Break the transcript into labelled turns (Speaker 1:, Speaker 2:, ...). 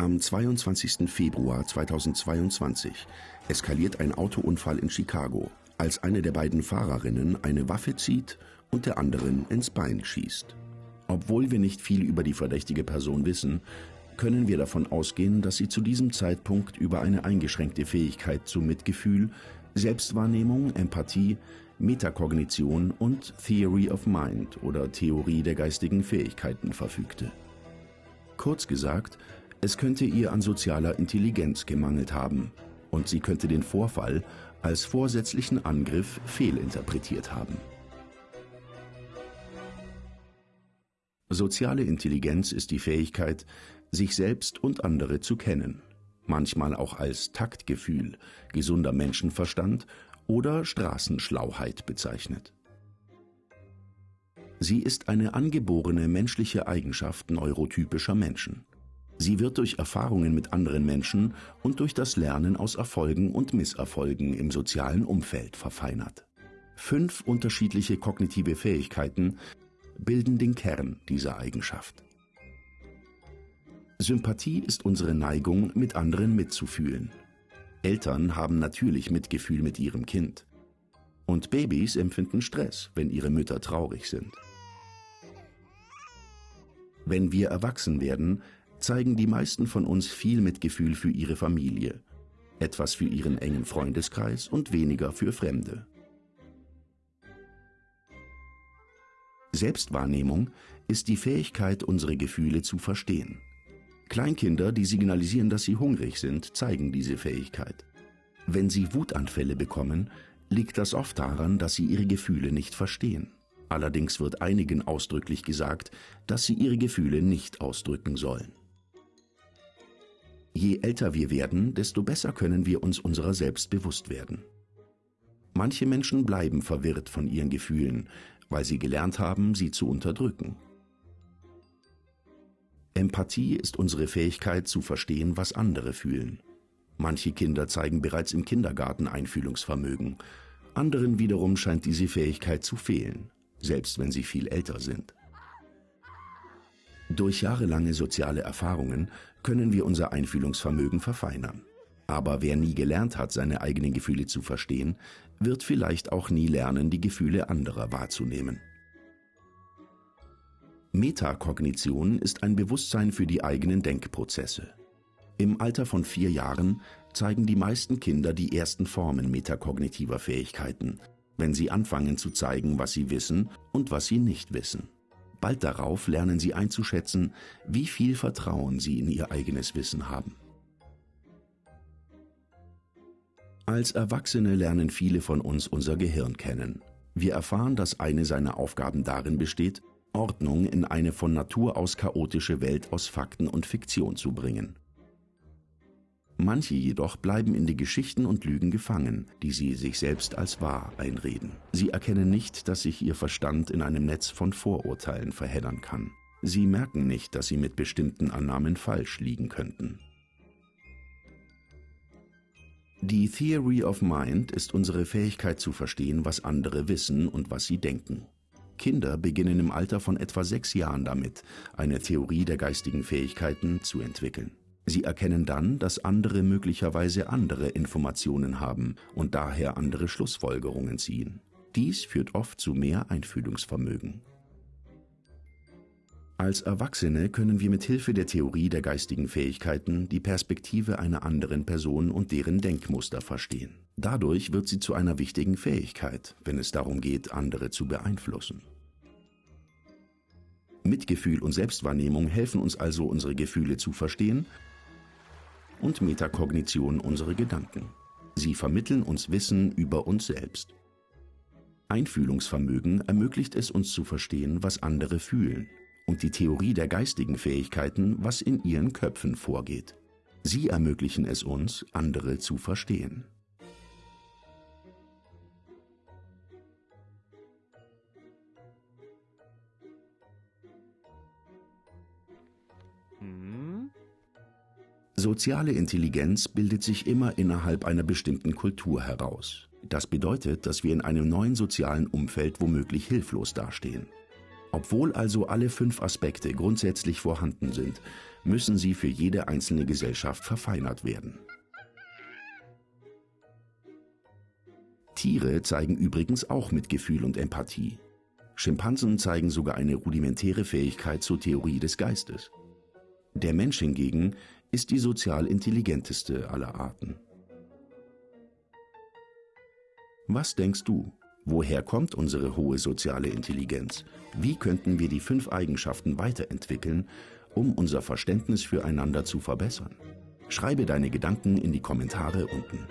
Speaker 1: Am 22. Februar 2022 eskaliert ein Autounfall in Chicago, als eine der beiden Fahrerinnen eine Waffe zieht und der anderen ins Bein schießt. Obwohl wir nicht viel über die verdächtige Person wissen, können wir davon ausgehen, dass sie zu diesem Zeitpunkt über eine eingeschränkte Fähigkeit zu Mitgefühl, Selbstwahrnehmung, Empathie, Metakognition und Theory of Mind oder Theorie der geistigen Fähigkeiten verfügte. Kurz gesagt, es könnte ihr an sozialer Intelligenz gemangelt haben und sie könnte den Vorfall als vorsätzlichen Angriff fehlinterpretiert haben. Soziale Intelligenz ist die Fähigkeit, sich selbst und andere zu kennen, manchmal auch als Taktgefühl, gesunder Menschenverstand oder Straßenschlauheit bezeichnet. Sie ist eine angeborene menschliche Eigenschaft neurotypischer Menschen. Sie wird durch Erfahrungen mit anderen Menschen und durch das Lernen aus Erfolgen und Misserfolgen im sozialen Umfeld verfeinert. Fünf unterschiedliche kognitive Fähigkeiten bilden den Kern dieser Eigenschaft. Sympathie ist unsere Neigung, mit anderen mitzufühlen. Eltern haben natürlich Mitgefühl mit ihrem Kind. Und Babys empfinden Stress, wenn ihre Mütter traurig sind. Wenn wir erwachsen werden, zeigen die meisten von uns viel Mitgefühl für ihre Familie, etwas für ihren engen Freundeskreis und weniger für Fremde. Selbstwahrnehmung ist die Fähigkeit, unsere Gefühle zu verstehen. Kleinkinder, die signalisieren, dass sie hungrig sind, zeigen diese Fähigkeit. Wenn sie Wutanfälle bekommen, liegt das oft daran, dass sie ihre Gefühle nicht verstehen. Allerdings wird einigen ausdrücklich gesagt, dass sie ihre Gefühle nicht ausdrücken sollen. Je älter wir werden, desto besser können wir uns unserer selbst bewusst werden. Manche Menschen bleiben verwirrt von ihren Gefühlen, weil sie gelernt haben, sie zu unterdrücken. Empathie ist unsere Fähigkeit zu verstehen, was andere fühlen. Manche Kinder zeigen bereits im Kindergarten Einfühlungsvermögen, anderen wiederum scheint diese Fähigkeit zu fehlen, selbst wenn sie viel älter sind. Durch jahrelange soziale Erfahrungen können wir unser Einfühlungsvermögen verfeinern. Aber wer nie gelernt hat, seine eigenen Gefühle zu verstehen, wird vielleicht auch nie lernen, die Gefühle anderer wahrzunehmen. Metakognition ist ein Bewusstsein für die eigenen Denkprozesse. Im Alter von vier Jahren zeigen die meisten Kinder die ersten Formen metakognitiver Fähigkeiten, wenn sie anfangen zu zeigen, was sie wissen und was sie nicht wissen. Bald darauf lernen sie einzuschätzen, wie viel Vertrauen sie in ihr eigenes Wissen haben. Als Erwachsene lernen viele von uns unser Gehirn kennen. Wir erfahren, dass eine seiner Aufgaben darin besteht, Ordnung in eine von Natur aus chaotische Welt aus Fakten und Fiktion zu bringen. Manche jedoch bleiben in die Geschichten und Lügen gefangen, die sie sich selbst als wahr einreden. Sie erkennen nicht, dass sich ihr Verstand in einem Netz von Vorurteilen verheddern kann. Sie merken nicht, dass sie mit bestimmten Annahmen falsch liegen könnten. Die Theory of Mind ist unsere Fähigkeit zu verstehen, was andere wissen und was sie denken. Kinder beginnen im Alter von etwa sechs Jahren damit, eine Theorie der geistigen Fähigkeiten zu entwickeln. Sie erkennen dann, dass andere möglicherweise andere Informationen haben und daher andere Schlussfolgerungen ziehen. Dies führt oft zu mehr Einfühlungsvermögen. Als Erwachsene können wir mit Hilfe der Theorie der geistigen Fähigkeiten die Perspektive einer anderen Person und deren Denkmuster verstehen. Dadurch wird sie zu einer wichtigen Fähigkeit, wenn es darum geht, andere zu beeinflussen. Mitgefühl und Selbstwahrnehmung helfen uns also, unsere Gefühle zu verstehen und Metakognition unsere Gedanken. Sie vermitteln uns Wissen über uns selbst. Einfühlungsvermögen ermöglicht es uns zu verstehen, was andere fühlen und die Theorie der geistigen Fähigkeiten, was in ihren Köpfen vorgeht. Sie ermöglichen es uns, andere zu verstehen. Soziale Intelligenz bildet sich immer innerhalb einer bestimmten Kultur heraus. Das bedeutet, dass wir in einem neuen sozialen Umfeld womöglich hilflos dastehen. Obwohl also alle fünf Aspekte grundsätzlich vorhanden sind, müssen sie für jede einzelne Gesellschaft verfeinert werden. Tiere zeigen übrigens auch Mitgefühl und Empathie. Schimpansen zeigen sogar eine rudimentäre Fähigkeit zur Theorie des Geistes. Der Mensch hingegen ist die sozial intelligenteste aller Arten. Was denkst du? Woher kommt unsere hohe soziale Intelligenz? Wie könnten wir die fünf Eigenschaften weiterentwickeln, um unser Verständnis füreinander zu verbessern? Schreibe deine Gedanken in die Kommentare unten.